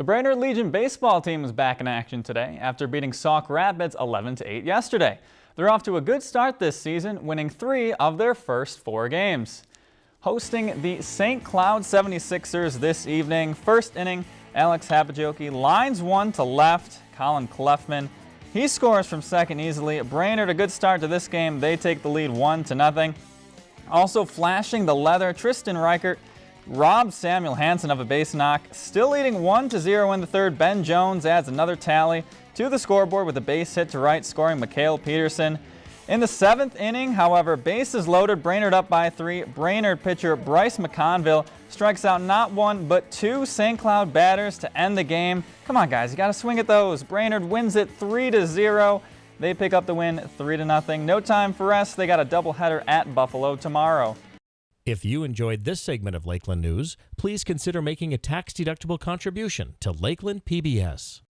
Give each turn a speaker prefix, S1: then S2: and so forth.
S1: The Brainerd Legion baseball team is back in action today after beating Sauk Rapids 11-8 yesterday. They're off to a good start this season, winning three of their first four games. Hosting the St. Cloud 76ers this evening, first inning, Alex Hapajoki lines one to left, Colin Cleffman. He scores from second easily. Brainerd a good start to this game. They take the lead one to nothing. Also flashing the leather, Tristan Reichert robbed Samuel Hanson of a base knock. Still leading 1 to 0 in the third. Ben Jones adds another tally to the scoreboard with a base hit to right, scoring Mikhail Peterson. In the seventh inning, however, bases loaded, Brainerd up by three. Brainerd pitcher Bryce McConville strikes out not one but two St. Cloud batters to end the game. Come on, guys, you got to swing at those. Brainerd wins it 3 to 0. They pick up the win 3 to nothing. No time for rest. They got a doubleheader at Buffalo tomorrow.
S2: If you enjoyed this segment of Lakeland News, please consider making a tax-deductible contribution to Lakeland PBS.